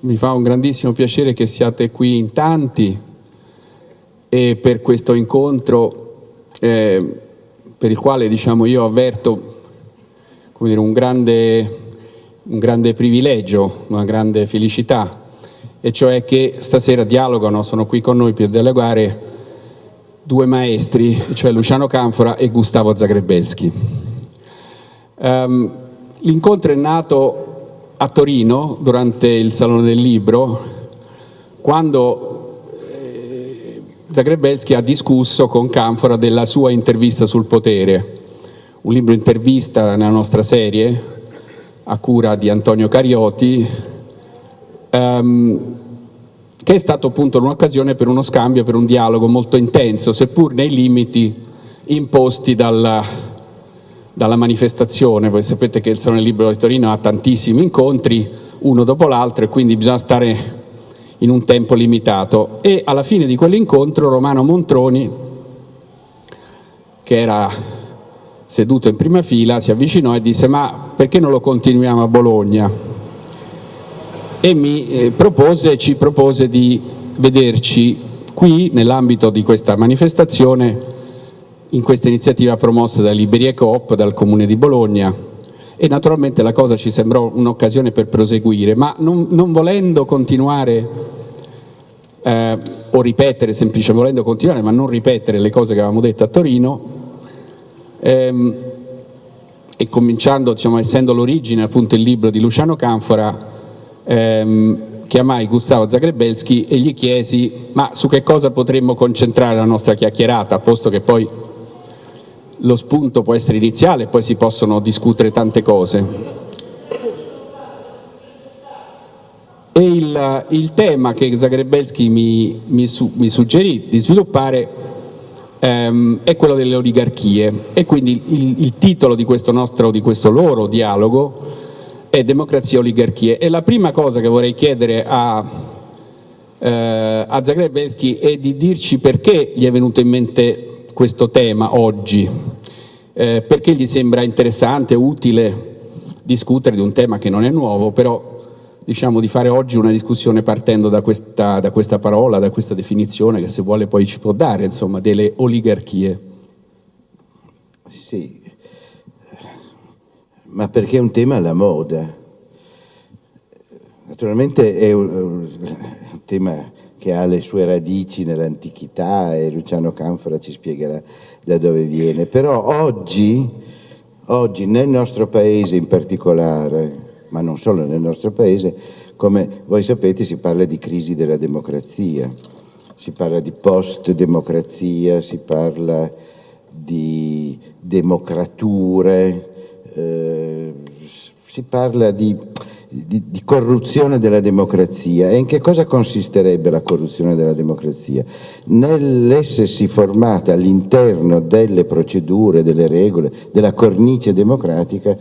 mi fa un grandissimo piacere che siate qui in tanti e per questo incontro eh, per il quale diciamo, io avverto dire, un, grande, un grande privilegio, una grande felicità, e cioè che stasera dialogano, sono qui con noi per dialogare due maestri, cioè Luciano Canfora e Gustavo Zagrebelski. Um, L'incontro è nato a Torino durante il Salone del Libro, quando eh, Zagrebelski ha discusso con Canfora della sua intervista sul potere, un libro intervista nella nostra serie a cura di Antonio Carioti, ehm, che è stato appunto un'occasione per uno scambio, per un dialogo molto intenso, seppur nei limiti imposti dalla dalla manifestazione, voi sapete che il Salone Libero di Torino ha tantissimi incontri, uno dopo l'altro, e quindi bisogna stare in un tempo limitato. E alla fine di quell'incontro Romano Montroni, che era seduto in prima fila, si avvicinò e disse ma perché non lo continuiamo a Bologna? E mi eh, propose, ci propose di vederci qui nell'ambito di questa manifestazione in questa iniziativa promossa da Liberia Coop, dal Comune di Bologna. E naturalmente la cosa ci sembrò un'occasione per proseguire, ma non, non volendo continuare eh, o ripetere semplicemente, volendo continuare ma non ripetere le cose che avevamo detto a Torino ehm, e cominciando, diciamo, essendo l'origine appunto il libro di Luciano Canfora, ehm, chiamai Gustavo Zagrebelski e gli chiesi ma su che cosa potremmo concentrare la nostra chiacchierata, posto che poi lo spunto può essere iniziale, poi si possono discutere tante cose. E il, il tema che Zagrebelski mi, mi, su, mi, suggerì di sviluppare ehm, è quello delle oligarchie e quindi il, il titolo di questo, nostro, di questo loro dialogo è Democrazia e oligarchie. E la prima cosa che vorrei chiedere a, eh, a Zagrebelski è di dirci perché gli è venuto in mente questo tema oggi, eh, perché gli sembra interessante, utile discutere di un tema che non è nuovo, però diciamo di fare oggi una discussione partendo da questa, da questa parola, da questa definizione che se vuole poi ci può dare, insomma, delle oligarchie. Sì, ma perché è un tema alla moda. Naturalmente è un, un tema che ha le sue radici nell'antichità e Luciano Canfora ci spiegherà da dove viene. Però oggi, oggi nel nostro paese in particolare, ma non solo nel nostro paese, come voi sapete si parla di crisi della democrazia, si parla di post-democrazia, si parla di democrature, eh, si parla di di, di, corruzione della democrazia. E in che cosa consisterebbe la corruzione della democrazia? Nell'essersi formata all'interno delle procedure, delle regole, della cornice democratica,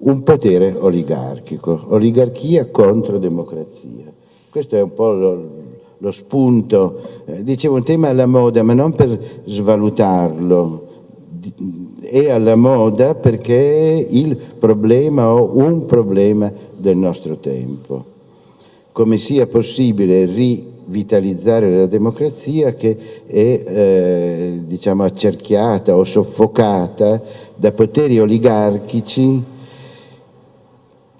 un potere oligarchico, oligarchia contro democrazia. Questo è un po' lo, lo spunto, eh, dicevo un tema alla moda, ma non per svalutarlo, è alla moda perché il problema o un problema del nostro tempo. Come sia possibile rivitalizzare la democrazia che è eh, diciamo, accerchiata o soffocata da poteri oligarchici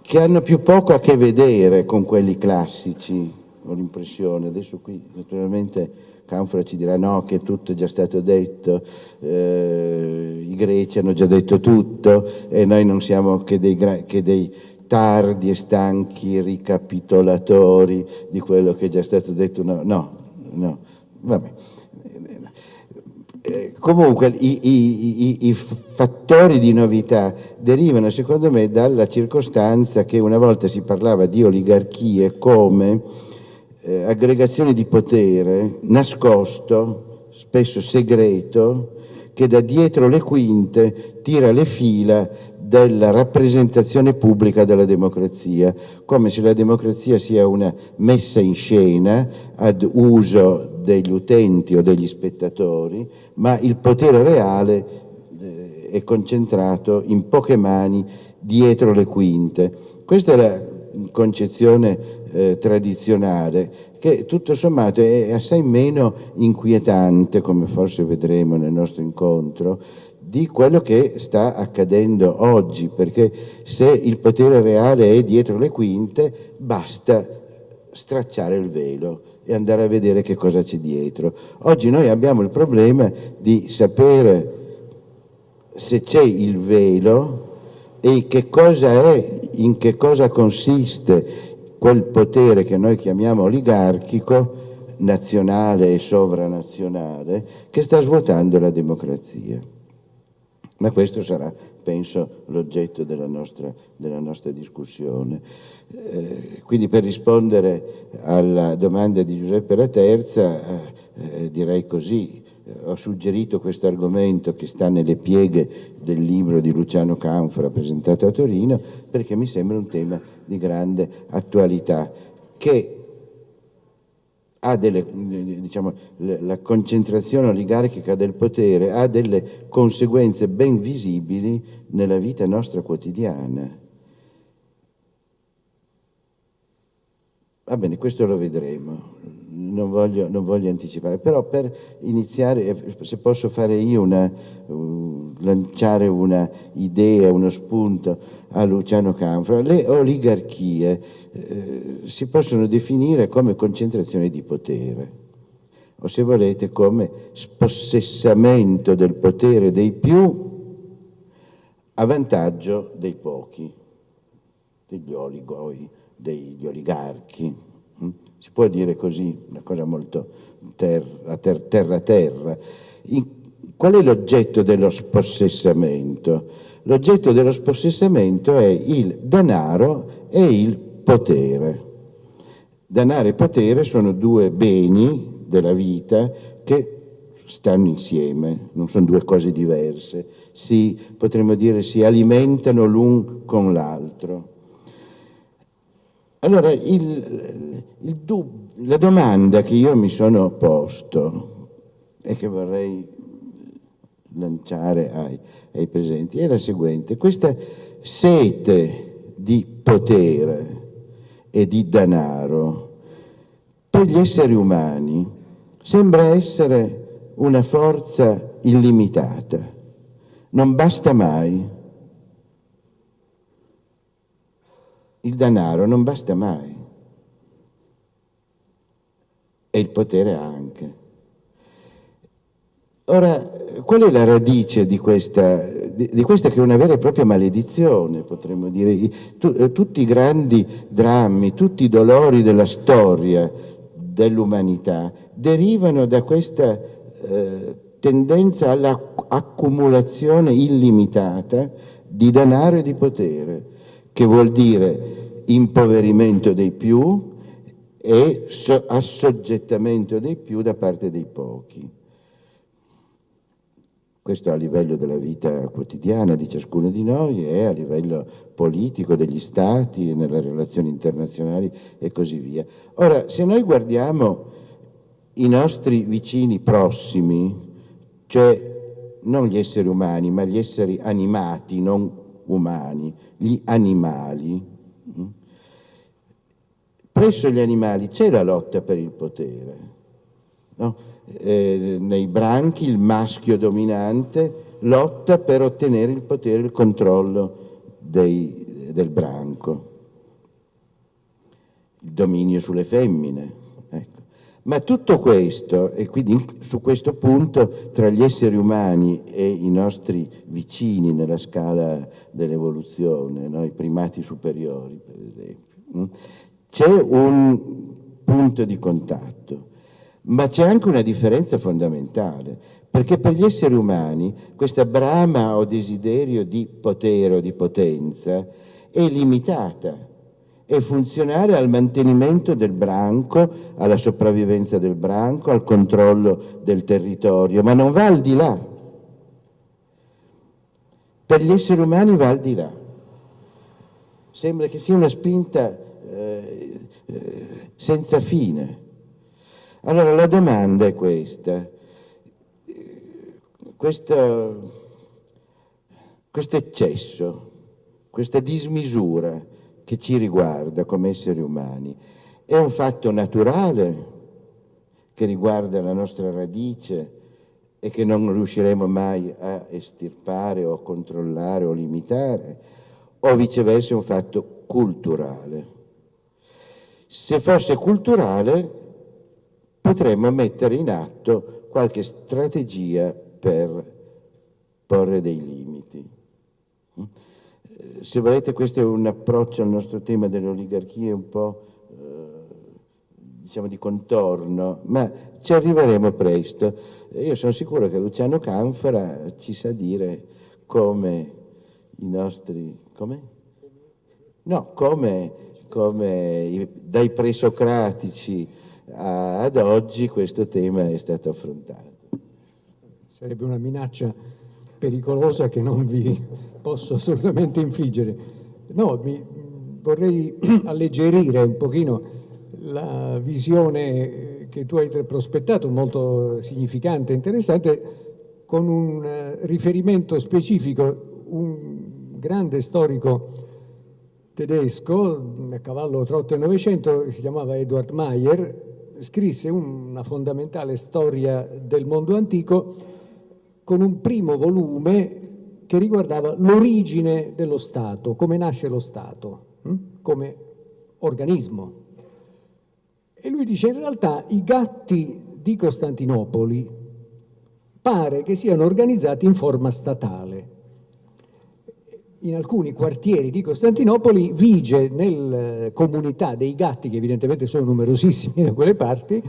che hanno più poco a che vedere con quelli classici, ho l'impressione. Adesso qui naturalmente Canfora ci dirà no, che tutto è già stato detto, eh, i greci hanno già detto tutto e noi non siamo che dei, che dei tardi e stanchi ricapitolatori di quello che è già stato detto, no, no, no. vabbè. Eh, comunque i, i, i, i, fattori di novità derivano secondo me dalla circostanza che una volta si parlava di oligarchie come eh, aggregazione di potere nascosto, spesso segreto, che da dietro le quinte tira le fila della rappresentazione pubblica della democrazia, come se la democrazia sia una messa in scena ad uso degli utenti o degli spettatori, ma il potere reale eh, è concentrato in poche mani dietro le quinte. Questa è la concezione eh, tradizionale che tutto sommato è assai meno inquietante, come forse vedremo nel nostro incontro, di quello che sta accadendo oggi, perché se il potere reale è dietro le quinte, basta stracciare il velo e andare a vedere che cosa c'è dietro. Oggi noi abbiamo il problema di sapere se c'è il velo e che cosa è, in che cosa consiste quel potere che noi chiamiamo oligarchico, nazionale e sovranazionale, che sta svuotando la democrazia. Ma questo sarà, penso, l'oggetto della nostra, della nostra discussione. Eh, quindi per rispondere alla domanda di Giuseppe La Terza, eh, direi così, ho suggerito questo argomento che sta nelle pieghe del libro di Luciano Canfora presentato a Torino perché mi sembra un tema di grande attualità che ha delle, diciamo, la concentrazione oligarchica del potere ha delle conseguenze ben visibili nella vita nostra quotidiana. Va bene, questo lo vedremo non voglio, non voglio, anticipare, però per iniziare, eh, se posso fare io una, uh, lanciare una idea, uno spunto a Luciano Canfra, le oligarchie eh, si possono definire come concentrazione di potere, o se volete come spossessamento del potere dei più a vantaggio dei pochi, degli oligoi, degli oligarchi. Si può dire così, una cosa molto terra ter, terra. terra. In, qual è l'oggetto dello spossessamento? L'oggetto dello spossessamento è il denaro e il potere. Denaro e potere sono due beni della vita che stanno insieme, non sono due cose diverse, si, potremmo dire si alimentano l'un con l'altro. Allora, il, il la domanda che io mi sono posto e che vorrei lanciare ai, ai presenti è la seguente. Questa sete di potere e di denaro per gli esseri umani sembra essere una forza illimitata. Non basta mai il denaro non basta mai e il potere anche. Ora, qual è la radice di questa, di, di questa che è una vera e propria maledizione, potremmo dire? Tu, eh, tutti i grandi drammi, tutti i dolori della storia dell'umanità derivano da questa eh, tendenza all'accumulazione illimitata di denaro e di potere che vuol dire impoverimento dei più e assoggettamento dei più da parte dei pochi. Questo a livello della vita quotidiana di ciascuno di noi e a livello politico degli stati, nelle relazioni internazionali e così via. Ora, se noi guardiamo i nostri vicini prossimi, cioè non gli esseri umani, ma gli esseri animati, non umani, gli animali. Mm? Presso gli animali c'è la lotta per il potere. No? Eh, nei branchi il maschio dominante lotta per ottenere il potere, il controllo dei, del branco, il dominio sulle femmine. Ma tutto questo, e quindi su questo punto, tra gli esseri umani e i nostri vicini nella scala dell'evoluzione, no? i primati superiori per esempio, mm, c'è un punto di contatto, ma c'è anche una differenza fondamentale, perché per gli esseri umani questa brama o desiderio di potere o di potenza è limitata è funzionale al mantenimento del branco, alla sopravvivenza del branco, al controllo del territorio, ma non va al di là. Per gli esseri umani va al di là. Sembra che sia una spinta eh, eh, senza fine. Allora la domanda è questa. Questo, questo eccesso, questa dismisura, che ci riguarda come esseri umani. È un fatto naturale che riguarda la nostra radice e che non riusciremo mai a estirpare o controllare o limitare, o viceversa è un fatto culturale. Se fosse culturale potremmo mettere in atto qualche strategia per porre dei limiti. Se volete questo è un approccio al nostro tema delle oligarchie un po' diciamo di contorno, ma ci arriveremo presto. Io sono sicuro che Luciano Canfora ci sa dire come i nostri... come? No, come, come dai presocratici ad oggi questo tema è stato affrontato. Sarebbe una minaccia pericolosa che non vi posso assolutamente infliggere. No, mi, vorrei alleggerire un pochino la visione che tu hai prospettato, molto significante e interessante, con un eh, riferimento specifico. Un grande storico tedesco, a cavallo tra 8 e 900, si chiamava Edward Mayer, scrisse una fondamentale storia del mondo antico con un primo volume che riguardava l'origine dello Stato, come nasce lo Stato, hm? come organismo. E lui dice in realtà i gatti di Costantinopoli pare che siano organizzati in forma statale. In alcuni quartieri di Costantinopoli vige nella comunità dei gatti, che evidentemente sono numerosissimi da quelle parti,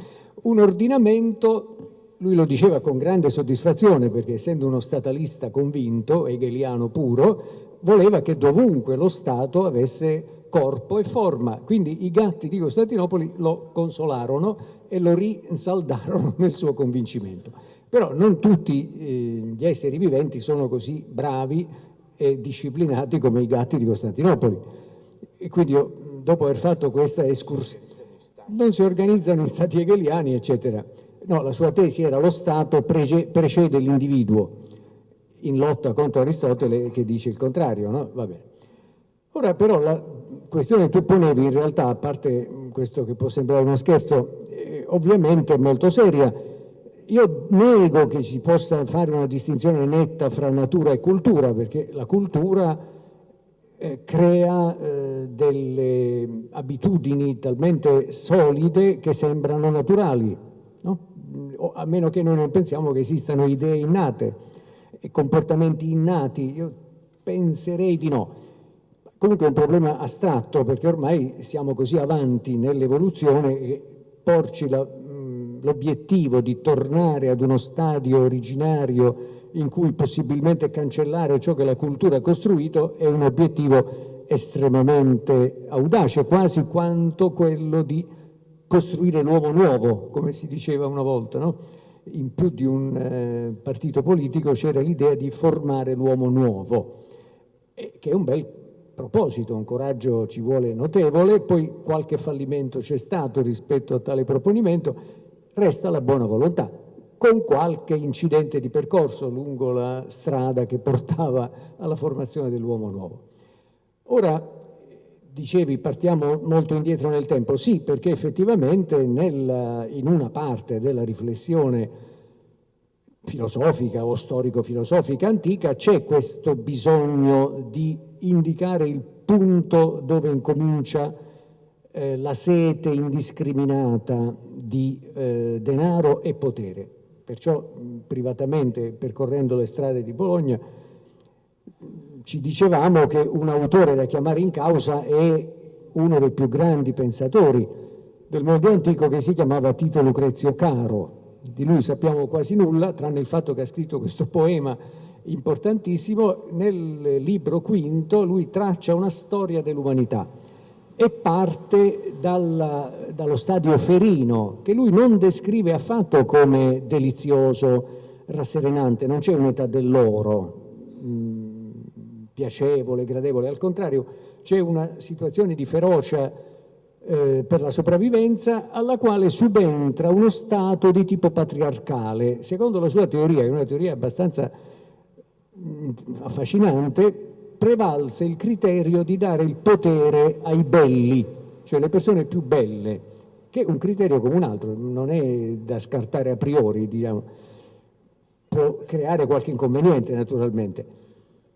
un ordinamento, lui lo diceva con grande soddisfazione perché essendo uno statalista convinto, hegeliano puro, voleva che dovunque lo Stato avesse corpo e forma. Quindi i gatti di Costantinopoli lo consolarono e lo rinsaldarono nel suo convincimento. Però non tutti eh, gli esseri viventi sono così bravi e disciplinati come i gatti di Costantinopoli. E quindi io, dopo aver fatto questa escursione, non si organizzano in stati hegeliani, eccetera. No, la sua tesi era lo Stato precede l'individuo, in lotta contro Aristotele che dice il contrario, no? Va bene. Ora però la questione che tu ponevi in realtà, a parte questo che può sembrare uno scherzo, eh, ovviamente è molto seria. Io nego che si possa fare una distinzione netta fra natura e cultura, perché la cultura eh, crea eh, delle abitudini talmente solide che sembrano naturali, no? A meno che noi non pensiamo che esistano idee innate e comportamenti innati. Io penserei di no. Comunque è un problema astratto perché ormai siamo così avanti nell'evoluzione che porci l'obiettivo di tornare ad uno stadio originario in cui possibilmente cancellare ciò che la cultura ha costruito è un obiettivo estremamente audace, quasi quanto quello di costruire l'uomo nuovo, come si diceva una volta. No? In più di un eh, partito politico c'era l'idea di formare l'uomo nuovo, eh, che è un bel proposito, un coraggio ci vuole notevole, poi qualche fallimento c'è stato rispetto a tale proponimento, resta la buona volontà, con qualche incidente di percorso lungo la strada che portava alla formazione dell'uomo nuovo. Ora, dicevi, partiamo molto indietro nel tempo, sì, perché effettivamente nel, in una parte della riflessione filosofica o storico-filosofica antica c'è questo bisogno di indicare il punto dove incomincia eh, la sete indiscriminata di eh, denaro e potere. Perciò privatamente, percorrendo le strade di Bologna, ci dicevamo che un autore da chiamare in causa è uno dei più grandi pensatori del mondo antico che si chiamava Tito Lucrezio Caro. Di lui sappiamo quasi nulla, tranne il fatto che ha scritto questo poema importantissimo, nel libro quinto lui traccia una storia dell'umanità e parte dalla, dallo stadio ferino, che lui non descrive affatto come delizioso, rasserenante, non c'è un'età dell'oro, mm, piacevole, gradevole, al contrario c'è una situazione di ferocia eh, per la sopravvivenza alla quale subentra uno Stato di tipo patriarcale. Secondo la sua teoria, è una teoria abbastanza affascinante, prevalse il criterio di dare il potere ai belli, cioè le persone più belle, che è un criterio come un altro, non è da scartare a priori, diciamo. può creare qualche inconveniente naturalmente.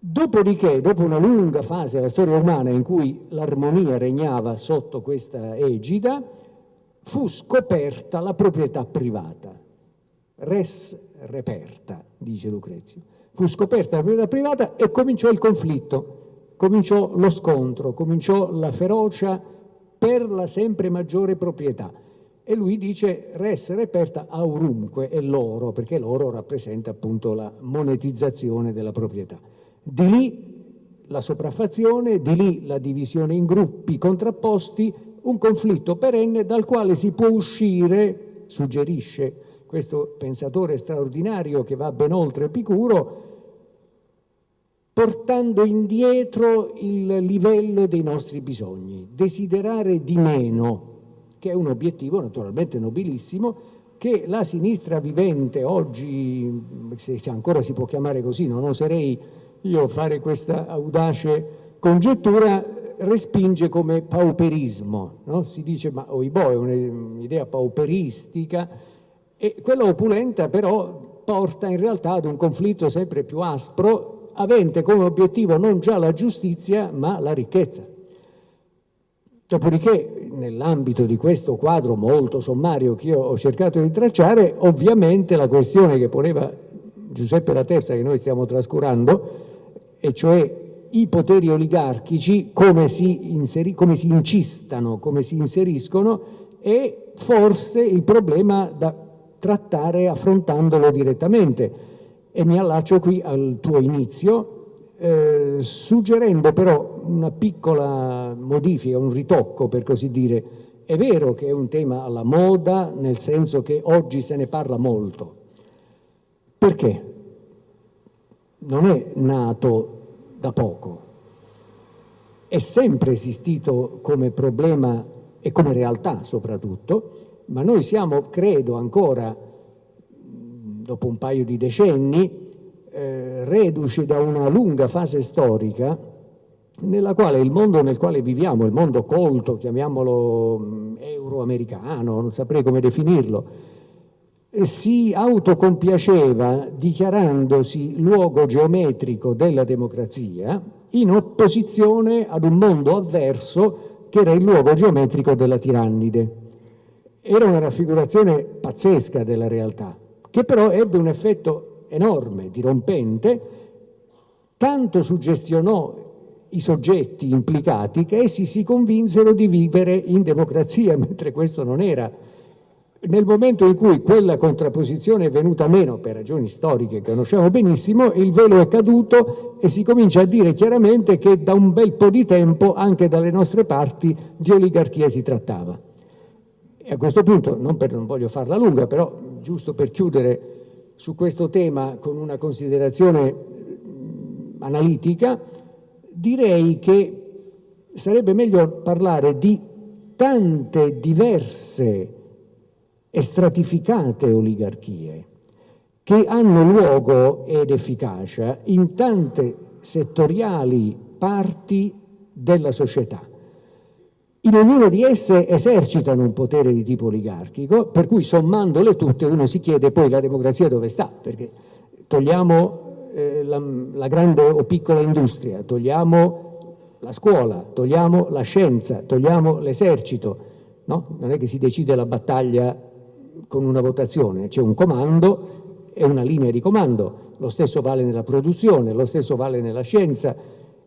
Dopodiché, dopo una lunga fase della storia umana in cui l'armonia regnava sotto questa egida, fu scoperta la proprietà privata. Res reperta, dice Lucrezio. Fu scoperta la proprietà privata e cominciò il conflitto, cominciò lo scontro, cominciò la ferocia per la sempre maggiore proprietà. E lui dice res reperta aurumque, è l'oro, perché l'oro rappresenta appunto la monetizzazione della proprietà. Di lì la sopraffazione, di lì la divisione in gruppi contrapposti, un conflitto perenne dal quale si può uscire, suggerisce questo pensatore straordinario che va ben oltre Epicuro, portando indietro il livello dei nostri bisogni, desiderare di meno, che è un obiettivo naturalmente nobilissimo, che la sinistra vivente oggi, se ancora si può chiamare così, non oserei io fare questa audace congettura, respinge come pauperismo. No? Si dice, ma oibò, è un'idea pauperistica, e quella opulenta però porta in realtà ad un conflitto sempre più aspro avente come obiettivo non già la giustizia ma la ricchezza. Dopodiché, nell'ambito di questo quadro molto sommario che io ho cercato di tracciare, ovviamente la questione che poneva Giuseppe La Terza, che noi stiamo trascurando, e cioè i poteri oligarchici, come si, inseri, come si incistano, come si inseriscono, è forse il problema da trattare affrontandolo direttamente e mi allaccio qui al tuo inizio, eh, suggerendo però una piccola modifica, un ritocco per così dire. È vero che è un tema alla moda, nel senso che oggi se ne parla molto. Perché? Non è nato da poco, è sempre esistito come problema e come realtà soprattutto, ma noi siamo, credo, ancora dopo un paio di decenni, eh, reduci da una lunga fase storica nella quale il mondo nel quale viviamo, il mondo colto, chiamiamolo euroamericano, non saprei come definirlo, si autocompiaceva dichiarandosi luogo geometrico della democrazia in opposizione ad un mondo avverso che era il luogo geometrico della tirannide. Era una raffigurazione pazzesca della realtà che però ebbe un effetto enorme, dirompente, tanto suggestionò i soggetti implicati che essi si convinsero di vivere in democrazia, mentre questo non era. Nel momento in cui quella contrapposizione è venuta meno, per ragioni storiche che conosciamo benissimo, il velo è caduto e si comincia a dire chiaramente che da un bel po' di tempo anche dalle nostre parti di oligarchia si trattava. E a questo punto, non, per, non voglio farla lunga, però giusto per chiudere su questo tema con una considerazione analitica, direi che sarebbe meglio parlare di tante diverse e stratificate oligarchie che hanno luogo ed efficacia in tante settoriali parti della società in ognuna di esse esercitano un potere di tipo oligarchico, per cui sommandole tutte uno si chiede poi la democrazia dove sta, perché togliamo eh, la, la grande o piccola industria, togliamo la scuola, togliamo la scienza, togliamo l'esercito, no? non è che si decide la battaglia con una votazione, c'è un comando e una linea di comando, lo stesso vale nella produzione, lo stesso vale nella scienza.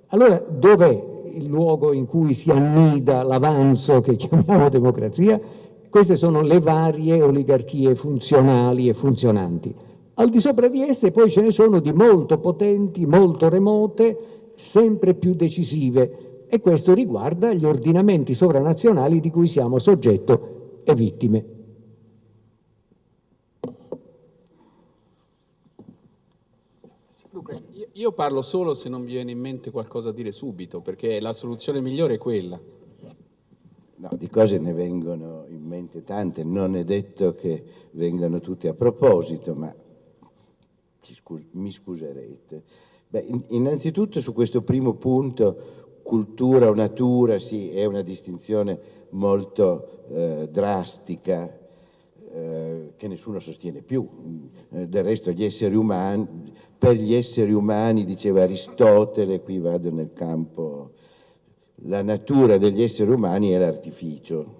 Allora dov'è il luogo in cui si annida l'avanzo che chiamiamo democrazia, queste sono le varie oligarchie funzionali e funzionanti. Al di sopra di esse poi ce ne sono di molto potenti, molto remote, sempre più decisive e questo riguarda gli ordinamenti sovranazionali di cui siamo soggetto e vittime. Io parlo solo se non mi viene in mente qualcosa da dire subito, perché la soluzione migliore è quella. No, di cose ne vengono in mente tante, non è detto che vengano tutte a proposito, ma mi scuserete. Beh, innanzitutto su questo primo punto, cultura o natura, sì, è una distinzione molto eh, drastica eh, che nessuno sostiene più. Del resto gli esseri umani, per gli esseri umani, diceva Aristotele, qui vado nel campo, la natura degli esseri umani è l'artificio,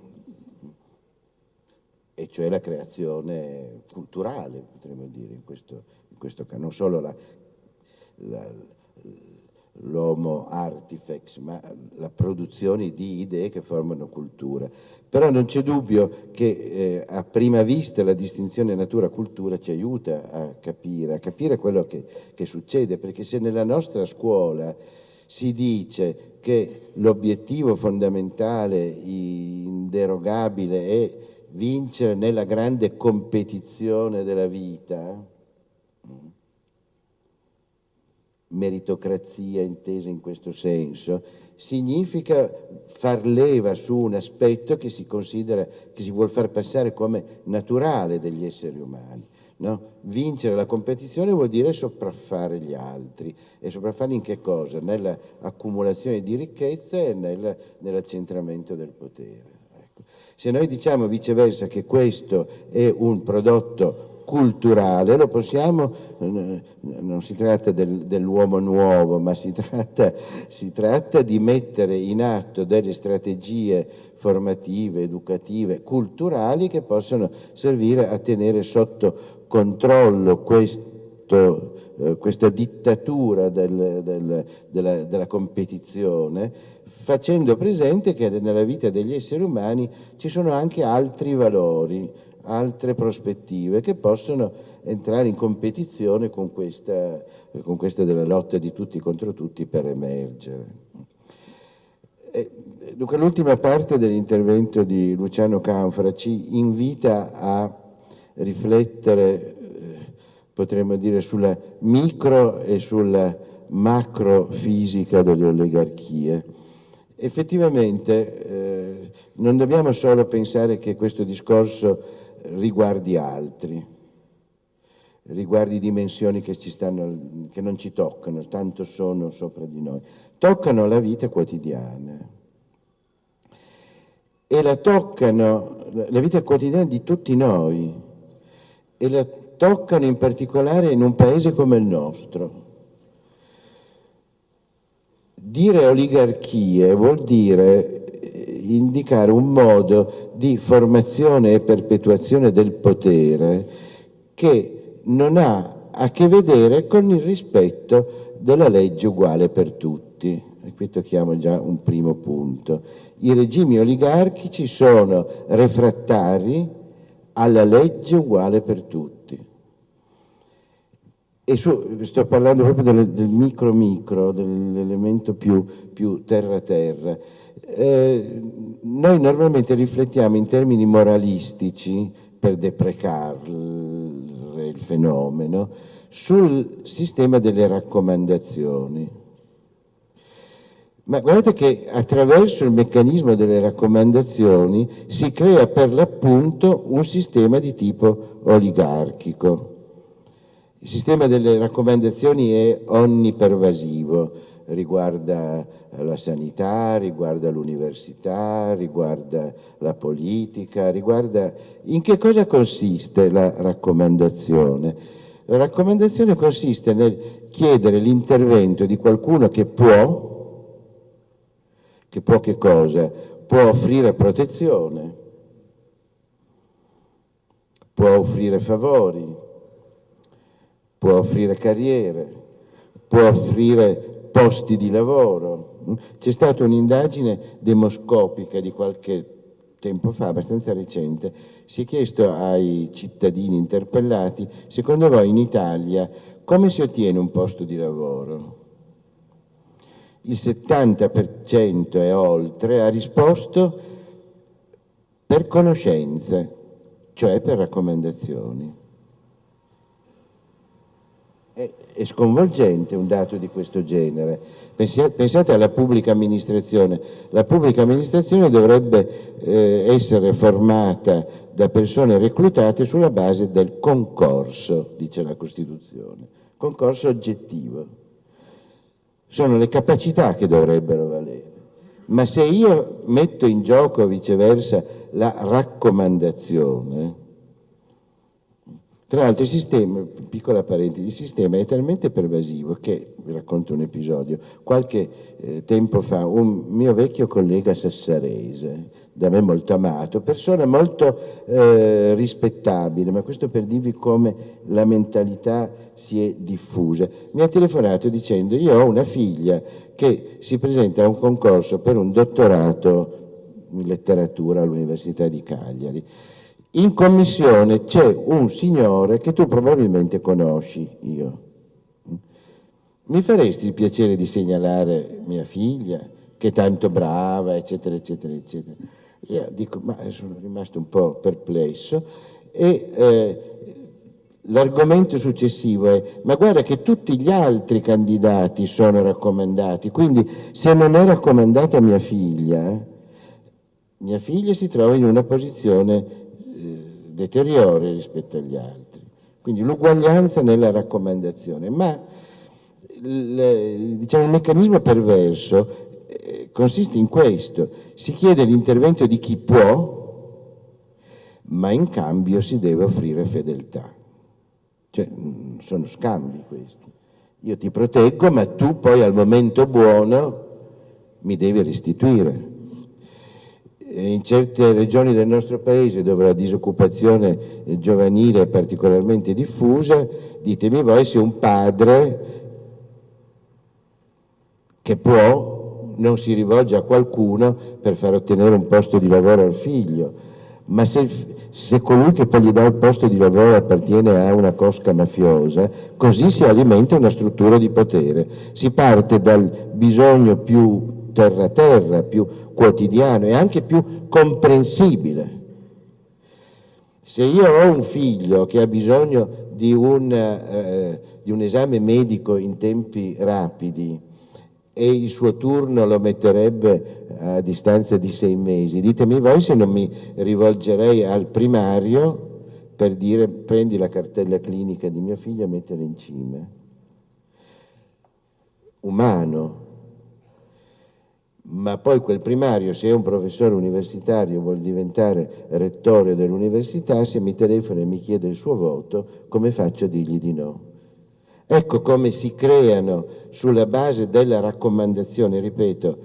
e cioè la creazione culturale, potremmo dire, in questo, in questo caso, non solo l'homo artifex, ma la produzione di idee che formano cultura. Però non c'è dubbio che eh, a prima vista la distinzione natura-cultura ci aiuta a capire, a capire quello che, che succede, perché se nella nostra scuola si dice che l'obiettivo fondamentale, inderogabile, è vincere nella grande competizione della vita, meritocrazia intesa in questo senso, significa far leva su un aspetto che si considera, che si vuol far passare come naturale degli esseri umani. No? Vincere la competizione vuol dire sopraffare gli altri. E sopraffarli in che cosa? Nell'accumulazione di ricchezza e nel, nell'accentramento del potere. Ecco. Se noi diciamo viceversa che questo è un prodotto culturale, lo possiamo, non si tratta del, dell'uomo nuovo, ma si tratta, si tratta di mettere in atto delle strategie formative, educative, culturali che possono servire a tenere sotto controllo questo, eh, questa dittatura del, del, della, della competizione, facendo presente che nella vita degli esseri umani ci sono anche altri valori, altre prospettive che possono entrare in competizione con questa, con questa della lotta di tutti contro tutti per emergere. dunque l'ultima parte dell'intervento di Luciano Canfra ci invita a riflettere, eh, potremmo dire, sulla micro e sulla macro fisica delle oligarchie. Effettivamente eh, non dobbiamo solo pensare che questo discorso riguardi altri, riguardi dimensioni che, stanno, che non ci toccano, tanto sono sopra di noi, toccano la vita quotidiana. E la toccano, la vita quotidiana di tutti noi. E la toccano in particolare in un paese come il nostro. Dire oligarchie vuol dire indicare un modo di formazione e perpetuazione del potere che non ha a che vedere con il rispetto della legge uguale per tutti. E qui tocchiamo già un primo punto. I regimi oligarchici sono refrattari alla legge uguale per tutti. E su, sto parlando proprio del, del micro micro, dell'elemento più, più terra-terra. Eh, noi normalmente riflettiamo in termini moralistici per deprecare il fenomeno sul sistema delle raccomandazioni. Ma guardate che attraverso il meccanismo delle raccomandazioni si crea per l'appunto un sistema di tipo oligarchico. Il sistema delle raccomandazioni è onnipervasivo, riguarda la sanità, riguarda l'università, riguarda la politica, riguarda... In che cosa consiste la raccomandazione? La raccomandazione consiste nel chiedere l'intervento di qualcuno che può, che può che cosa? Può offrire protezione, può offrire favori, può offrire carriere, può offrire posti di lavoro. C'è stata un'indagine demoscopica di qualche tempo fa, abbastanza recente, si è chiesto ai cittadini interpellati, secondo voi in Italia come si ottiene un posto di lavoro? Il 70% e oltre ha risposto per conoscenze, cioè per raccomandazioni. È, è, sconvolgente un dato di questo genere. Pensate alla pubblica amministrazione. La pubblica amministrazione dovrebbe eh, essere formata da persone reclutate sulla base del concorso, dice la Costituzione. Concorso oggettivo. sono le capacità che dovrebbero valere. Ma se io metto in gioco viceversa la raccomandazione, tra l'altro il sistema, piccola parentesi, il sistema è talmente pervasivo che, vi racconto un episodio, qualche eh, tempo fa un mio vecchio collega sassarese, da me molto amato, persona molto eh, rispettabile, ma questo per dirvi come la mentalità si è diffusa, mi ha telefonato dicendo io ho una figlia che si presenta a un concorso per un dottorato in letteratura all'Università di Cagliari in commissione c'è un signore che tu probabilmente conosci, io. Mi faresti il piacere di segnalare mia figlia, che è tanto brava, eccetera, eccetera, eccetera. Io dico, ma sono rimasto un po' perplesso e eh, l'argomento successivo è, ma guarda che tutti gli altri candidati sono raccomandati, quindi se non è raccomandata mia figlia, mia figlia si trova in una posizione deteriore rispetto agli altri. Quindi l'uguaglianza nella raccomandazione, ma il, diciamo, il meccanismo perverso eh, consiste in questo, si chiede l'intervento di chi può, ma in cambio si deve offrire fedeltà. Cioè, mm, sono scambi questi. Io ti proteggo, ma tu poi al momento buono mi devi restituire in certe regioni del nostro paese dove la disoccupazione giovanile è particolarmente diffusa, ditemi voi se un padre che può non si rivolge a qualcuno per far ottenere un posto di lavoro al figlio, ma se, se colui che poi gli dà il posto di lavoro appartiene a una cosca mafiosa, così si alimenta una struttura di potere. Si parte dal bisogno più terra-terra, più quotidiano e anche più comprensibile. Se io ho un figlio che ha bisogno di un, eh, di un esame medico in tempi rapidi e il suo turno lo metterebbe a distanza di sei mesi, ditemi voi se non mi rivolgerei al primario per dire prendi la cartella clinica di mio figlio e mettila in cima. Umano, ma poi quel primario, se è un professore universitario vuol diventare rettore dell'università, se mi telefona e mi chiede il suo voto, come faccio a dirgli di no? Ecco come si creano sulla base della raccomandazione, ripeto,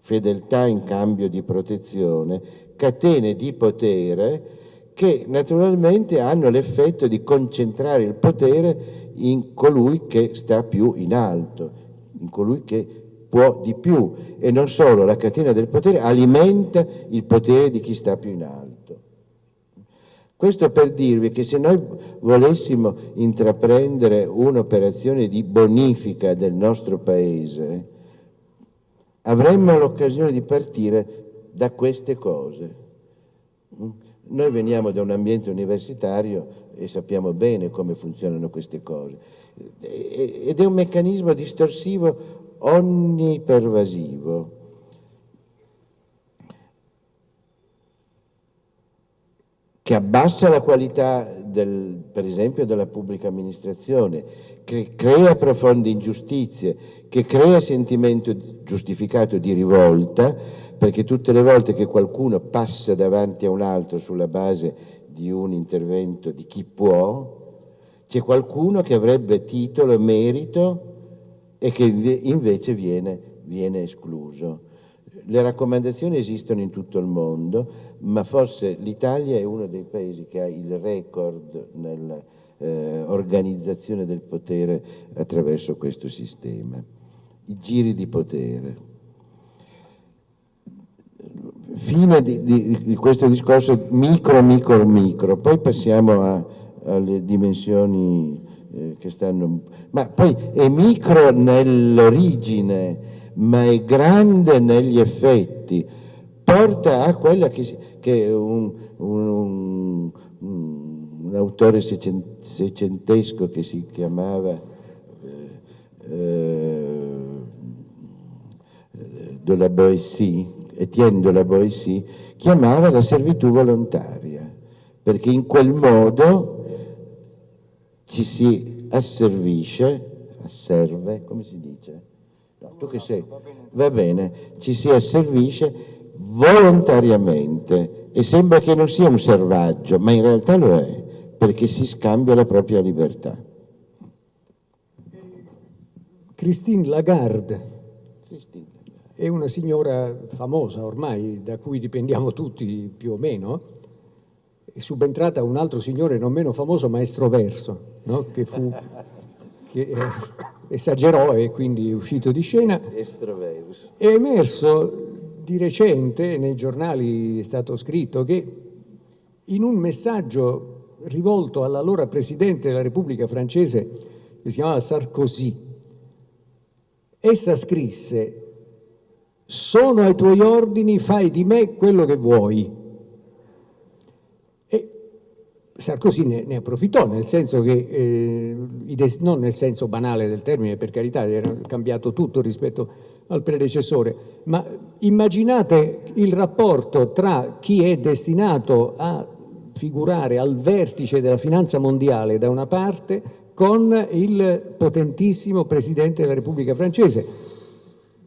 fedeltà in cambio di protezione, catene di potere che naturalmente hanno l'effetto di concentrare il potere in colui che sta più in alto, in colui che può di più e non solo la catena del potere alimenta il potere di chi sta più in alto. Questo per dirvi che se noi volessimo intraprendere un'operazione di bonifica del nostro Paese, avremmo l'occasione di partire da queste cose. Noi veniamo da un ambiente universitario e sappiamo bene come funzionano queste cose. Ed è un meccanismo distorsivo onnipervasivo. che abbassa la qualità, del, per esempio, della pubblica amministrazione, che crea profonde ingiustizie, che crea sentimento giustificato di rivolta, perché tutte le volte che qualcuno passa davanti a un altro sulla base di un intervento di chi può, c'è qualcuno che avrebbe titolo e merito e che invece viene, viene escluso. Le raccomandazioni esistono in tutto il mondo, ma forse l'Italia è uno dei paesi che ha il record nell'organizzazione eh, del potere attraverso questo sistema. I giri di potere. Fine di, di, di questo discorso micro, micro, micro, poi passiamo a, alle dimensioni eh, che stanno... Ma poi è micro nell'origine, ma è grande negli effetti. Porta a quella che, che un, un, un, un, autore seicentesco che si chiamava eh, eh, de la Boétie, Etienne de la Boétie, chiamava la servitù volontaria, perché in quel modo ci si asservisce, asserve, come si dice? No, tu che sei? Va bene, ci si asservisce volontariamente e sembra che non sia un servaggio, ma in realtà lo è, perché si scambia la propria libertà. Christine Lagarde è una signora famosa ormai, da cui dipendiamo tutti più o meno, è subentrata un altro signore non meno famoso, Maestro Verso, no? che, fu, che eh, esagerò e quindi è uscito di scena. È emerso di recente, nei giornali è stato scritto, che in un messaggio rivolto all'allora Presidente della Repubblica francese, che si chiamava Sarkozy, essa scrisse sono ai tuoi ordini, fai di me quello che vuoi. Sarkozy ne, ne approfittò, nel senso che, eh, non nel senso banale del termine, per carità, era cambiato tutto rispetto al predecessore, ma immaginate il rapporto tra chi è destinato a figurare al vertice della finanza mondiale da una parte con il potentissimo Presidente della Repubblica francese.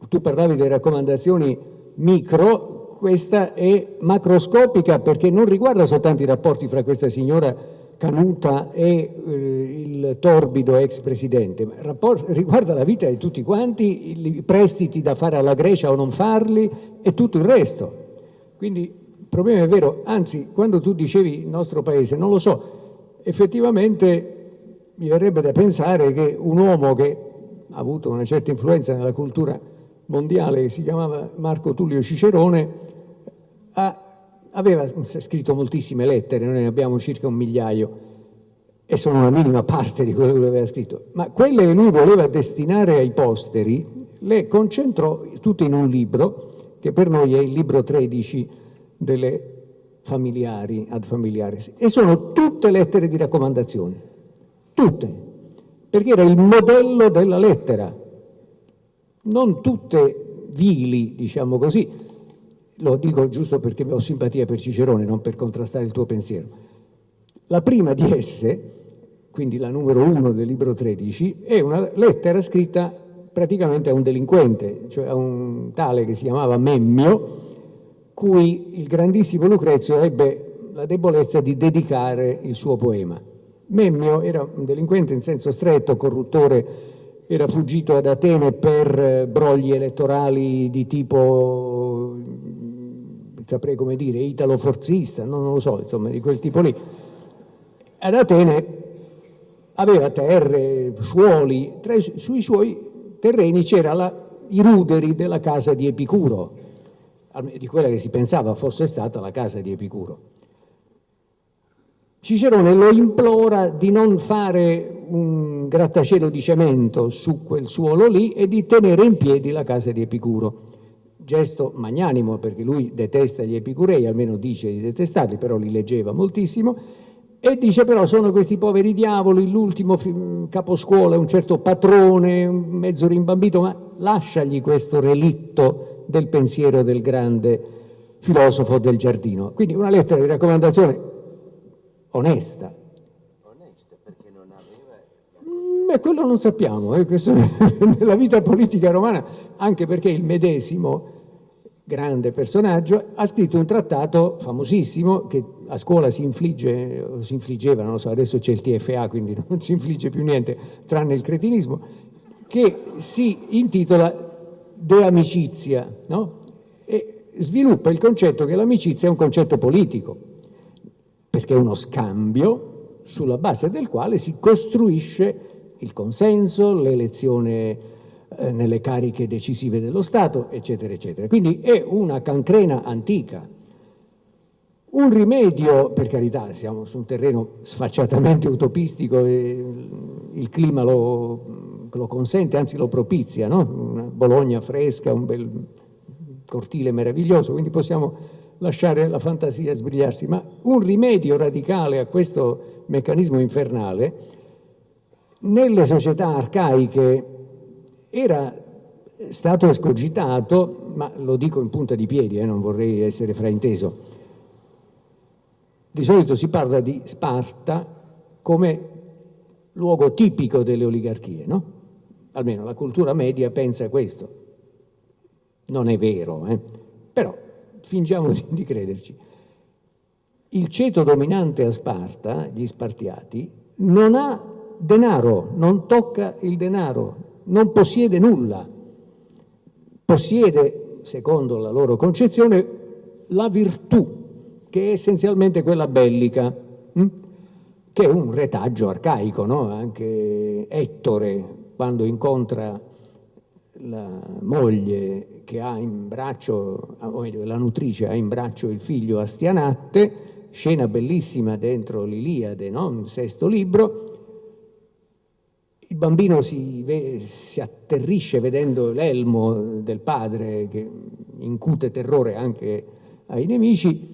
Tu parlavi delle raccomandazioni micro, questa è macroscopica perché non riguarda soltanto i rapporti fra questa signora Canuta e eh, il torbido ex presidente, ma riguarda la vita di tutti quanti, i prestiti da fare alla Grecia o non farli e tutto il resto. Quindi il problema è vero, anzi quando tu dicevi il nostro paese, non lo so, effettivamente mi verrebbe da pensare che un uomo che ha avuto una certa influenza nella cultura mondiale che si chiamava Marco Tullio Cicerone, ha, aveva scritto moltissime lettere, noi ne abbiamo circa un migliaio, e sono una minima parte di quello che lui aveva scritto, ma quelle che lui voleva destinare ai posteri le concentrò tutte in un libro, che per noi è il libro 13 delle familiari ad familiares, e sono tutte lettere di raccomandazione, tutte, perché era il modello della lettera, non tutte vili, diciamo così, lo dico giusto perché ho simpatia per Cicerone, non per contrastare il tuo pensiero. La prima di esse, quindi la numero uno del libro 13, è una lettera scritta praticamente a un delinquente, cioè a un tale che si chiamava Memmio, cui il grandissimo Lucrezio ebbe la debolezza di dedicare il suo poema. Memmio era un delinquente in senso stretto, corruttore era fuggito ad Atene per eh, brogli elettorali di tipo, saprei come dire, italo-forzista, non lo so, insomma, di quel tipo lì. Ad Atene aveva terre, suoli, tra sui suoi terreni c'era i ruderi della casa di Epicuro, di quella che si pensava fosse stata la casa di Epicuro. Cicerone lo implora di non fare un grattacielo di cemento su quel suolo lì e di tenere in piedi la casa di Epicuro. Gesto magnanimo perché lui detesta gli epicurei, almeno dice di detestarli, però li leggeva moltissimo, e dice però sono questi poveri diavoli, l'ultimo caposcuola, un certo patrone, mezzo rimbambito, ma lasciagli questo relitto del pensiero del grande filosofo del giardino. Quindi una lettera di raccomandazione. Onesta perché non aveva... Mm, beh, quello non sappiamo, eh, nella vita politica romana, anche perché il medesimo grande personaggio, ha scritto un trattato famosissimo che a scuola si infligge, si infliggeva, non so, adesso c'è il TFA, quindi non si infligge più niente tranne il cretinismo, che si intitola De Amicizia, no? E sviluppa il concetto che l'amicizia è un concetto politico perché è uno scambio sulla base del quale si costruisce il consenso, l'elezione eh, nelle cariche decisive dello Stato, eccetera, eccetera. Quindi è una cancrena antica. Un rimedio, per carità, siamo su un terreno sfacciatamente utopistico e il clima lo, lo consente, anzi lo propizia, no? una Bologna fresca, un bel cortile meraviglioso, quindi possiamo lasciare la fantasia sbrigliarsi, ma un rimedio radicale a questo meccanismo infernale nelle società arcaiche era stato escogitato, ma lo dico in punta di piedi, eh, non vorrei essere frainteso, di solito si parla di Sparta come luogo tipico delle oligarchie, no? almeno la cultura media pensa questo. Non è vero, eh? però fingiamo di, di crederci. Il ceto dominante a Sparta, gli Spartiati, non ha denaro, non tocca il denaro, non possiede nulla. Possiede, secondo la loro concezione, la virtù, che è essenzialmente quella bellica, hm? che è un retaggio arcaico, no? Anche Ettore, quando incontra la moglie che ha in braccio, o meglio, la nutrice ha in braccio il figlio Astianatte, scena bellissima dentro l'Iliade, no? il sesto libro, il bambino si, si atterrisce vedendo l'elmo del padre che incute terrore anche ai nemici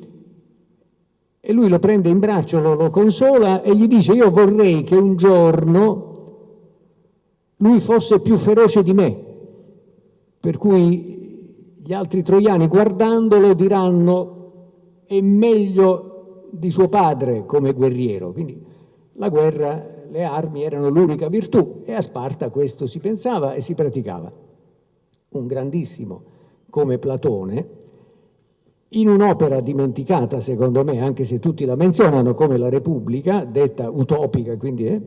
e lui lo prende in braccio, lo, lo consola e gli dice io vorrei che un giorno lui fosse più feroce di me, per cui gli altri troiani guardandolo diranno è meglio di suo padre come guerriero, quindi la guerra, le armi erano l'unica virtù e a Sparta questo si pensava e si praticava. Un grandissimo come Platone, in un'opera dimenticata secondo me, anche se tutti la menzionano come la Repubblica, detta utopica quindi, eh,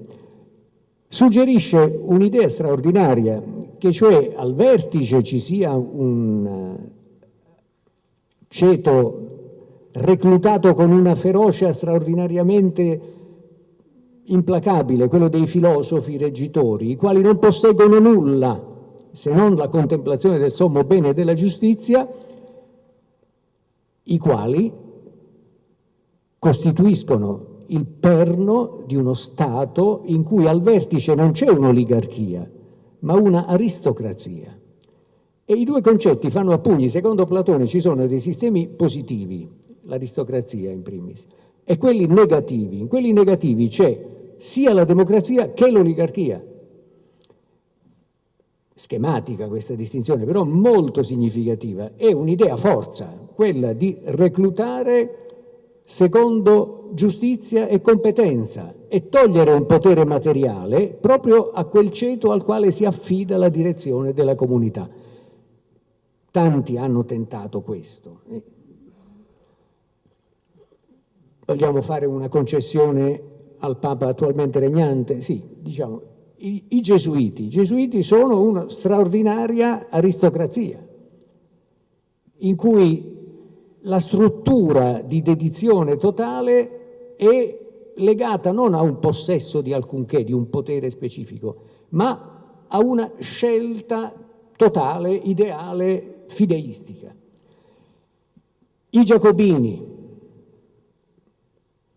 suggerisce un'idea straordinaria, che cioè al vertice ci sia un ceto reclutato con una ferocia straordinariamente implacabile, quello dei filosofi reggitori, i quali non posseggono nulla se non la contemplazione del sommo bene e della giustizia, i quali costituiscono il perno di uno Stato in cui al vertice non c'è un'oligarchia, ma una aristocrazia. E i due concetti fanno a pugni, secondo Platone ci sono dei sistemi positivi, l'aristocrazia in primis, e quelli negativi. In quelli negativi c'è sia la democrazia che l'oligarchia. Schematica questa distinzione, però molto significativa. È un'idea forza, quella di reclutare secondo giustizia e competenza e togliere un potere materiale proprio a quel ceto al quale si affida la direzione della comunità. Tanti hanno tentato questo. Vogliamo fare una concessione al Papa attualmente regnante? Sì, diciamo, i, i gesuiti. I gesuiti sono una straordinaria aristocrazia, in cui la struttura di dedizione totale è legata non a un possesso di alcunché, di un potere specifico, ma a una scelta totale, ideale, fideistica. I giacobini,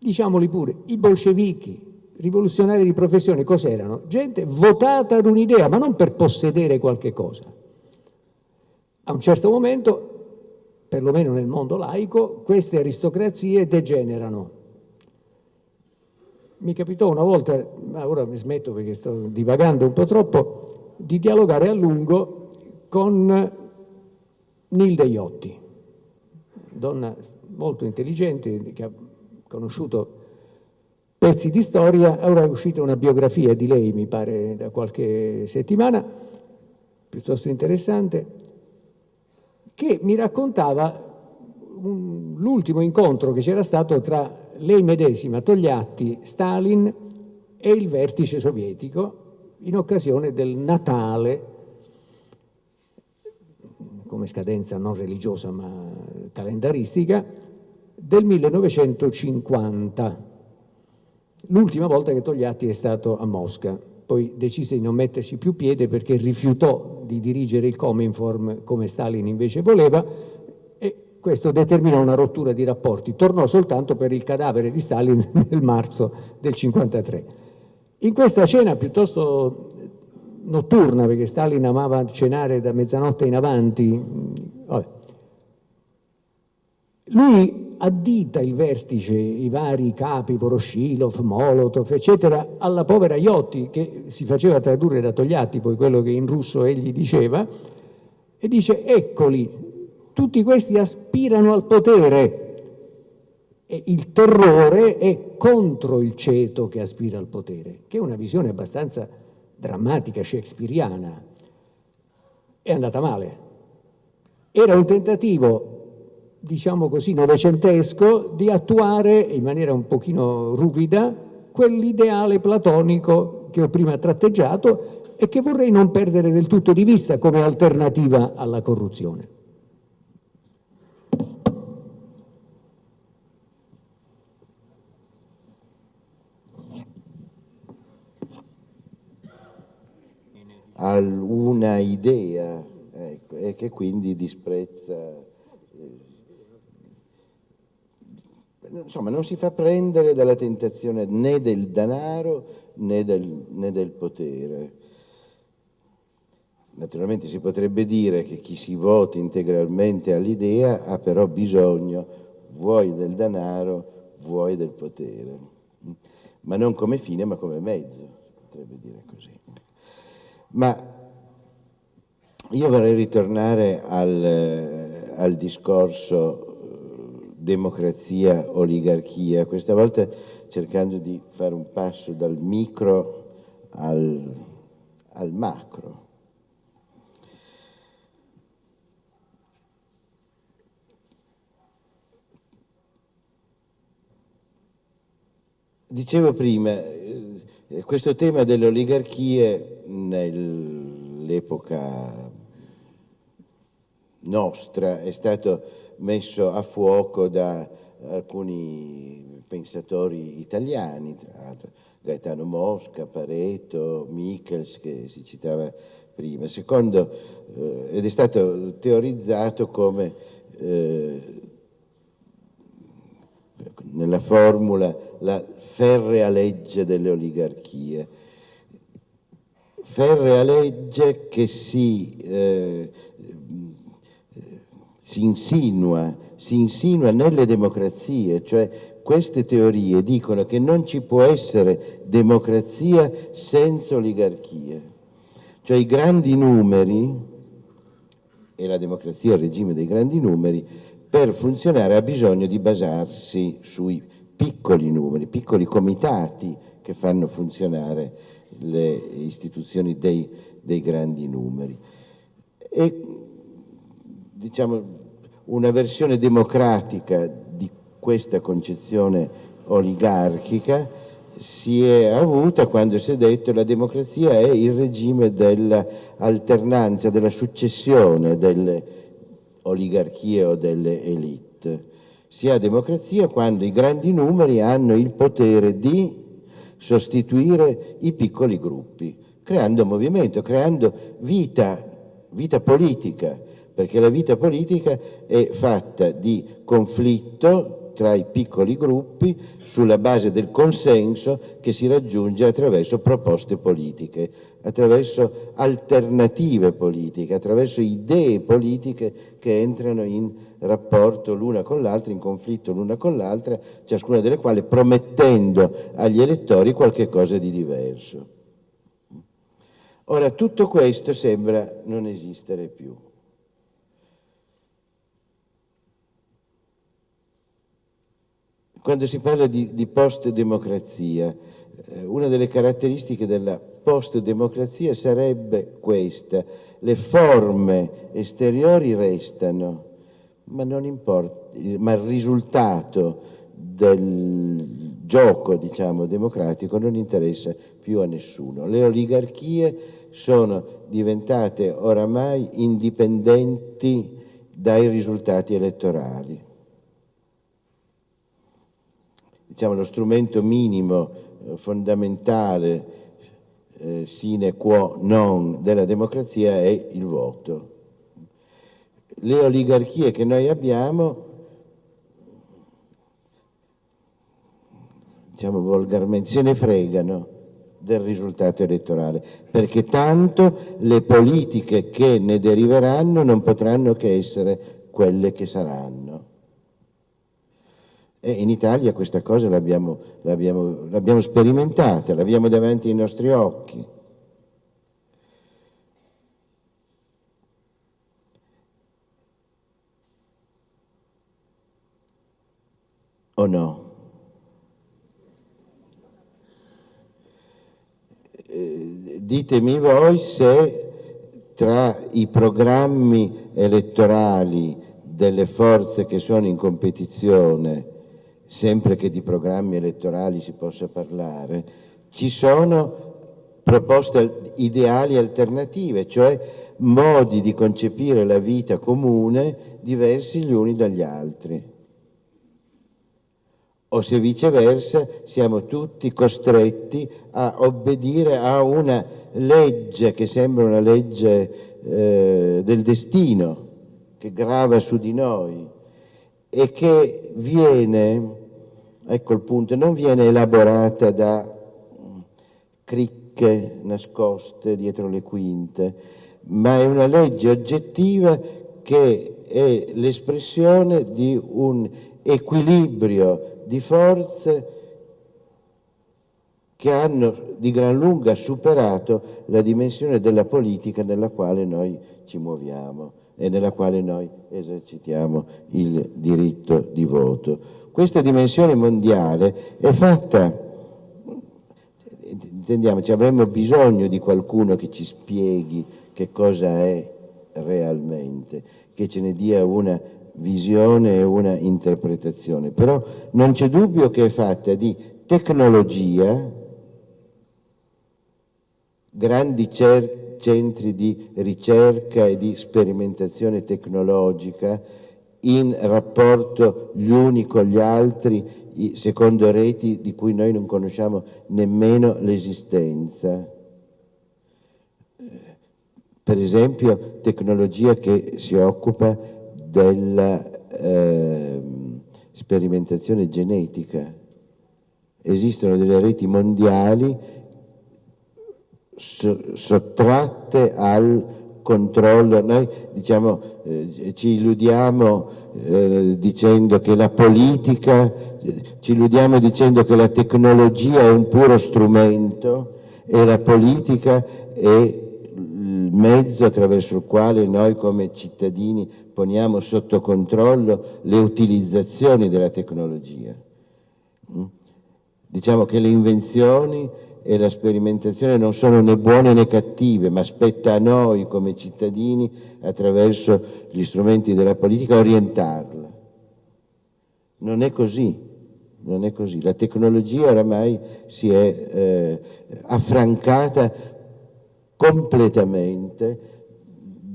diciamoli pure, i bolscevichi, rivoluzionari di professione, cos'erano? Gente votata ad un'idea, ma non per possedere qualche cosa. A un certo momento, perlomeno nel mondo laico, queste aristocrazie degenerano. Mi capitò una volta, ma ora mi smetto perché sto divagando un po' troppo, di dialogare a lungo con Nilde Iotti, donna molto intelligente, che ha conosciuto pezzi di storia, ora è uscita una biografia di lei, mi pare, da qualche settimana, piuttosto interessante, che mi raccontava l'ultimo incontro che c'era stato tra lei medesima, Togliatti, Stalin e il vertice sovietico in occasione del Natale, come scadenza non religiosa ma calendaristica, del 1950, l'ultima volta che Togliatti è stato a Mosca. Poi decise di non metterci più piede perché rifiutò di dirigere il Cominform come Stalin invece voleva e questo determinò una rottura di rapporti. Tornò soltanto per il cadavere di Stalin nel marzo del 1953. In questa cena piuttosto notturna, perché Stalin amava cenare da mezzanotte in avanti, vabbè, lui addita il vertice, i vari capi, Voroshilov, Molotov, eccetera, alla povera Iotti, che si faceva tradurre da Togliatti, poi quello che in russo egli diceva, e dice, eccoli, tutti questi aspirano al potere, e il terrore è contro il ceto che aspira al potere, che è una visione abbastanza drammatica shakespeariana, è andata male. Era un tentativo diciamo così, novecentesco di attuare in maniera un pochino ruvida quell'ideale platonico che ho prima tratteggiato e che vorrei non perdere del tutto di vista come alternativa alla corruzione. una idea ecco, e che quindi disprezza insomma non si fa prendere dalla tentazione né del denaro né del, né del potere. Naturalmente si potrebbe dire che chi si vota integralmente all'idea ha però bisogno vuoi del denaro, vuoi del potere, ma non come fine ma come mezzo, potrebbe dire così. Ma io vorrei ritornare al, al discorso democrazia, oligarchia, questa volta cercando di fare un passo dal micro al, al macro. Dicevo prima, eh, questo tema delle oligarchie nell'epoca nostra è stato messo a fuoco da alcuni pensatori italiani, tra l'altro Gaetano Mosca, Pareto, Michels che si citava prima, secondo, eh, ed è stato teorizzato come eh, nella formula la ferrea legge delle oligarchie, ferrea legge che si eh, si insinua, si insinua nelle democrazie, cioè queste teorie dicono che non ci può essere democrazia senza oligarchia, cioè i grandi numeri, e la democrazia è il regime dei grandi numeri, per funzionare ha bisogno di basarsi sui piccoli numeri, piccoli comitati che fanno funzionare le istituzioni dei, dei grandi numeri. E diciamo, una versione democratica di questa concezione oligarchica si è avuta quando si è detto che la democrazia è il regime dell'alternanza, della successione delle oligarchie o delle elite. Si ha democrazia quando i grandi numeri hanno il potere di sostituire i piccoli gruppi, creando movimento, creando vita, vita politica perché la vita politica è fatta di conflitto tra i piccoli gruppi sulla base del consenso che si raggiunge attraverso proposte politiche, attraverso alternative politiche, attraverso idee politiche che entrano in rapporto l'una con l'altra, in conflitto l'una con l'altra, ciascuna delle quali promettendo agli elettori qualche cosa di diverso. Ora, tutto questo sembra non esistere più. Quando si parla di, di post-democrazia, eh, una delle caratteristiche della post-democrazia sarebbe questa, le forme esteriori restano, ma, importa, ma il risultato del gioco diciamo, democratico non interessa più a nessuno. Le oligarchie sono diventate oramai indipendenti dai risultati elettorali diciamo, lo strumento minimo eh, fondamentale eh, sine qua non della democrazia è il voto. Le oligarchie che noi abbiamo, diciamo volgarmente, se ne fregano del risultato elettorale, perché tanto le politiche che ne deriveranno non potranno che essere quelle che saranno. E in Italia questa cosa l'abbiamo sperimentata, l'abbiamo davanti ai nostri occhi. O no? Eh, ditemi voi se tra i programmi elettorali delle forze che sono in competizione, sempre che di programmi elettorali si possa parlare, ci sono proposte ideali alternative, cioè modi di concepire la vita comune diversi gli uni dagli altri. O se viceversa siamo tutti costretti a obbedire a una legge che sembra una legge eh, del destino, che grava su di noi e che viene, ecco il punto, non viene elaborata da cricche nascoste dietro le quinte, ma è una legge oggettiva che è l'espressione di un equilibrio di forze che hanno di gran lunga superato la dimensione della politica nella quale noi ci muoviamo e nella quale noi esercitiamo il diritto di voto. Questa dimensione mondiale è fatta, intendiamoci, avremmo bisogno di qualcuno che ci spieghi che cosa è realmente, che ce ne dia una visione e una interpretazione. Però non c'è dubbio che è fatta di tecnologia, grandi centri di ricerca e di sperimentazione tecnologica in rapporto gli uni con gli altri secondo reti di cui noi non conosciamo nemmeno l'esistenza per esempio tecnologia che si occupa della eh, sperimentazione genetica. Esistono delle reti mondiali sottratte al controllo. Noi diciamo, eh, ci illudiamo eh, dicendo che la politica, ci illudiamo dicendo che la tecnologia è un puro strumento e la politica è mezzo attraverso il quale noi come cittadini poniamo sotto controllo le utilizzazioni della tecnologia. Mm? Diciamo che le invenzioni e la sperimentazione non sono né buone né cattive, ma spetta a noi come cittadini attraverso gli strumenti della politica orientarla. Non è così, non è così. La tecnologia oramai si è eh, affrancata completamente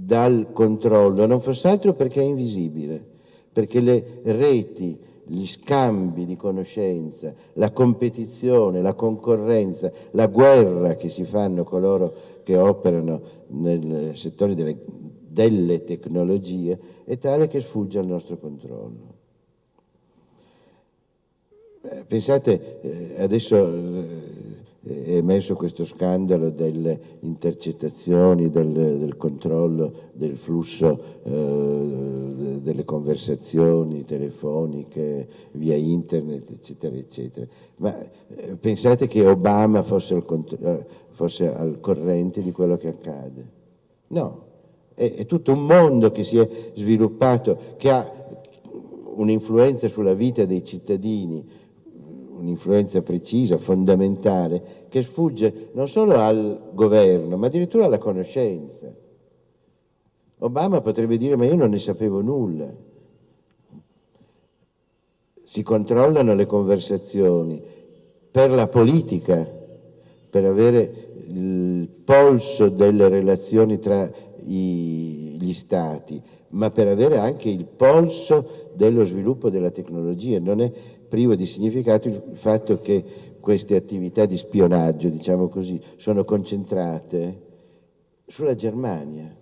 dal controllo, non fosse altro perché è invisibile, perché le reti, gli scambi di conoscenza, la competizione, la concorrenza, la guerra che si fanno coloro che operano nel settore delle, delle tecnologie è tale che sfugge al nostro controllo. Pensate, eh, adesso eh, è emerso questo scandalo delle intercettazioni, del, del controllo del flusso eh, delle conversazioni telefoniche via internet, eccetera, eccetera. Ma eh, pensate che Obama fosse al, eh, fosse al, corrente di quello che accade? No, è, è tutto un mondo che si è sviluppato, che ha un'influenza sulla vita dei cittadini, un'influenza precisa, fondamentale, che sfugge non solo al governo, ma addirittura alla conoscenza. Obama potrebbe dire, ma io non ne sapevo nulla. Si controllano le conversazioni per la politica, per avere il polso delle relazioni tra i, gli stati, ma per avere anche il polso dello sviluppo della tecnologia. Non è privo di significato il fatto che queste attività di spionaggio, diciamo così, sono concentrate sulla Germania.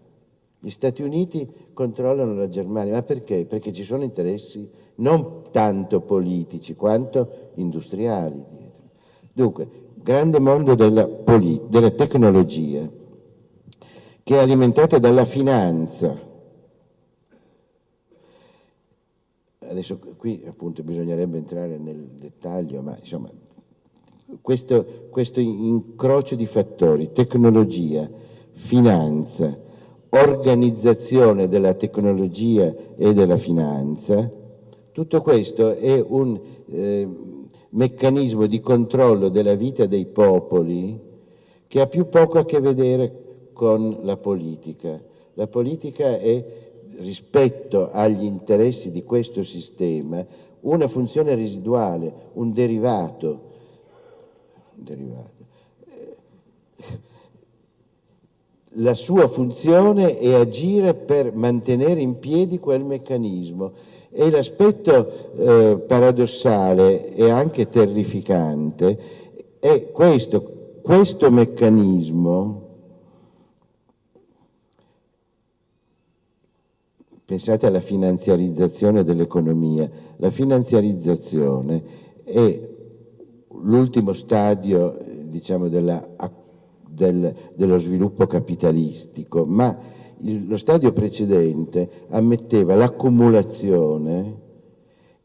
Gli Stati Uniti controllano la Germania, ma perché? Perché ci sono interessi non tanto politici quanto industriali dietro. Dunque, grande mondo della, della tecnologia che è alimentata dalla finanza, adesso qui appunto bisognerebbe entrare nel dettaglio, ma insomma questo, questo incrocio di fattori, tecnologia, finanza, organizzazione della tecnologia e della finanza, tutto questo è un eh, meccanismo di controllo della vita dei popoli che ha più poco a che vedere con la politica. La politica è, rispetto agli interessi di questo sistema, una funzione residuale, un derivato. Un derivato. La sua funzione è agire per mantenere in piedi quel meccanismo e l'aspetto eh, paradossale e anche terrificante è questo, questo meccanismo pensate alla finanziarizzazione dell'economia, la finanziarizzazione è l'ultimo stadio diciamo, della, del, dello sviluppo capitalistico, ma il, lo stadio precedente ammetteva l'accumulazione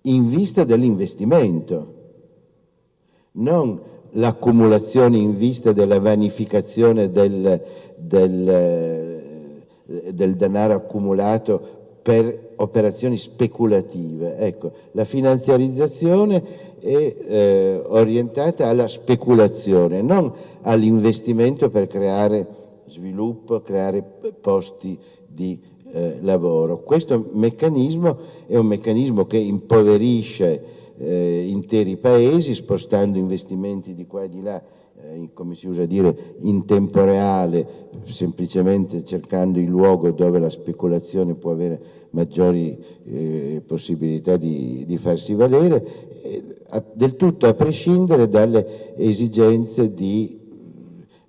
in vista dell'investimento, non l'accumulazione in vista della vanificazione del, del, del denaro accumulato per operazioni speculative. Ecco, la finanziarizzazione è eh, orientata alla speculazione, non all'investimento per creare sviluppo, creare posti di eh, lavoro. Questo meccanismo è un meccanismo che impoverisce eh, interi paesi spostando investimenti di qua e di là come si usa dire, in tempo reale, semplicemente cercando il luogo dove la speculazione può avere maggiori eh, possibilità di, di, farsi valere, eh, del tutto a prescindere dalle esigenze di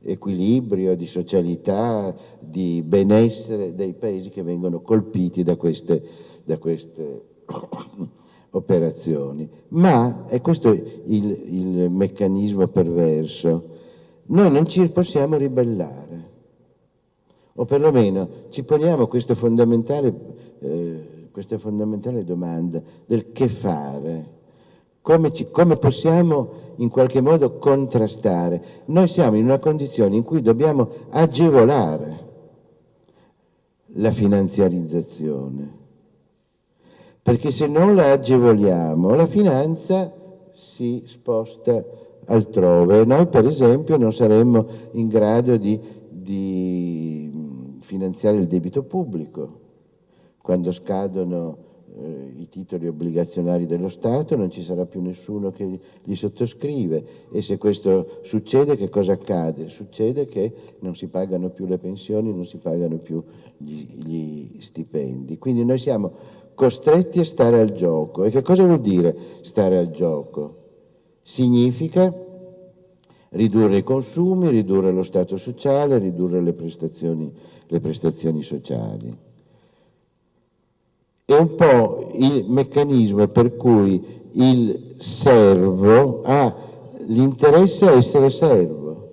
equilibrio, di socialità, di benessere dei paesi che vengono colpiti da queste, da queste operazioni. Ma, e questo è il, il meccanismo perverso, noi non ci possiamo ribellare, o perlomeno ci poniamo questa fondamentale, eh, questa fondamentale domanda del che fare, come, ci, come possiamo in qualche modo contrastare. Noi siamo in una condizione in cui dobbiamo agevolare la finanziarizzazione. Perché se non la agevoliamo la finanza si sposta altrove. Noi per esempio non saremmo in grado di, di finanziare il debito pubblico. Quando scadono eh, i titoli obbligazionari dello Stato non ci sarà più nessuno che li sottoscrive e se questo succede che cosa accade? Succede che non si pagano più le pensioni, non si pagano più gli, gli stipendi. Quindi noi siamo costretti a stare al gioco. E che cosa vuol dire stare al gioco? Significa ridurre i consumi, ridurre lo stato sociale, ridurre le prestazioni, le prestazioni sociali. È un po' il meccanismo per cui il servo ha l'interesse a essere servo,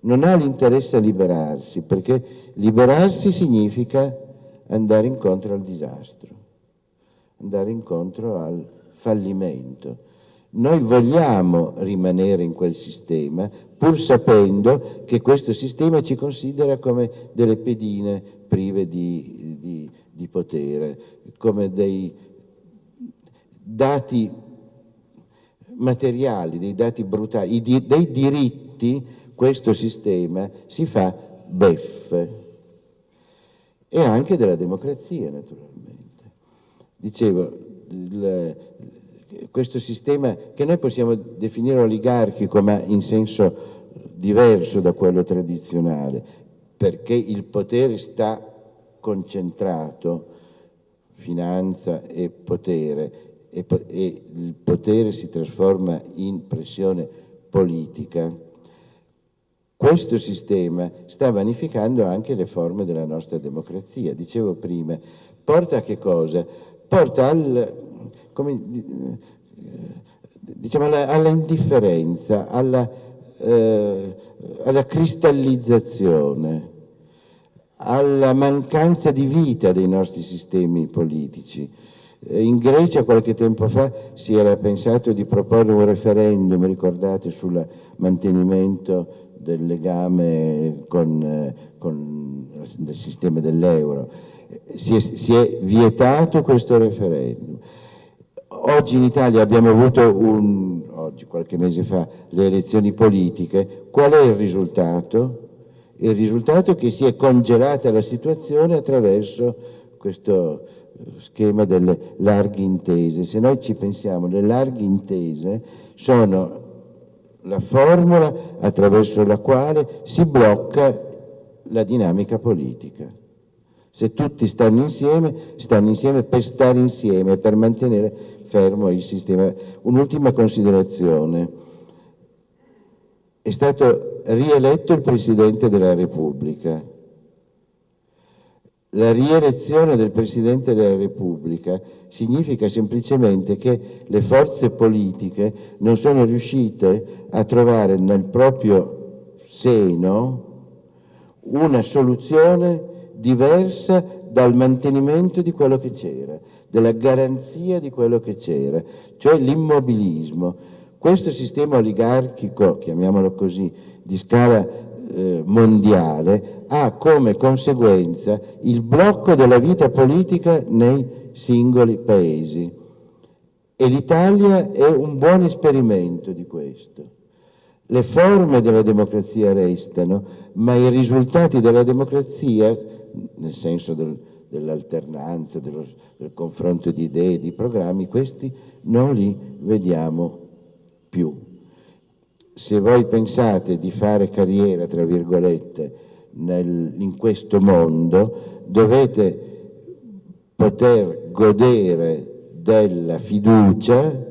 non ha l'interesse a liberarsi, perché liberarsi significa andare incontro al disastro andare incontro al fallimento. Noi vogliamo rimanere in quel sistema pur sapendo che questo sistema ci considera come delle pedine prive di, di, di potere, come dei dati materiali, dei dati brutali, dei diritti, questo sistema si fa beffe e anche della democrazia naturalmente. Dicevo, il, questo sistema che noi possiamo definire oligarchico ma in senso diverso da quello tradizionale, perché il potere sta concentrato, finanza e potere, e, e il potere si trasforma in pressione politica, questo sistema sta vanificando anche le forme della nostra democrazia. Dicevo prima, porta a che cosa? porta al, come, diciamo alla, alla, indifferenza, alla, eh, alla cristallizzazione, alla mancanza di vita dei nostri sistemi politici. Eh, in Grecia qualche tempo fa si era pensato di proporre un referendum, ricordate, sul mantenimento del legame con, eh, con il sistema dell'euro si si è vietato questo referendum. Oggi in Italia abbiamo avuto, un, oggi, qualche mese fa, le elezioni politiche. Qual è il risultato? Il risultato è che si è congelata la situazione attraverso questo schema delle larghe intese. Se noi ci pensiamo, le larghe intese sono la formula attraverso la quale si blocca la dinamica politica. Se tutti stanno insieme, stanno insieme per stare insieme, per mantenere fermo il sistema. Un'ultima considerazione. È stato rieletto il Presidente della Repubblica. La rielezione del Presidente della Repubblica significa semplicemente che le forze politiche non sono riuscite a trovare nel proprio seno una soluzione diversa dal mantenimento di quello che c'era, della garanzia di quello che c'era, cioè l'immobilismo. Questo sistema oligarchico, chiamiamolo così, di scala eh, mondiale, ha come conseguenza il blocco della vita politica nei singoli paesi. E l'Italia è un buon esperimento di questo. Le forme della democrazia restano, ma i risultati della democrazia nel senso del, dell'alternanza, dello, del confronto di idee, di programmi, questi non li vediamo più. Se voi pensate di fare carriera, tra virgolette, nel, in questo mondo, dovete poter godere della fiducia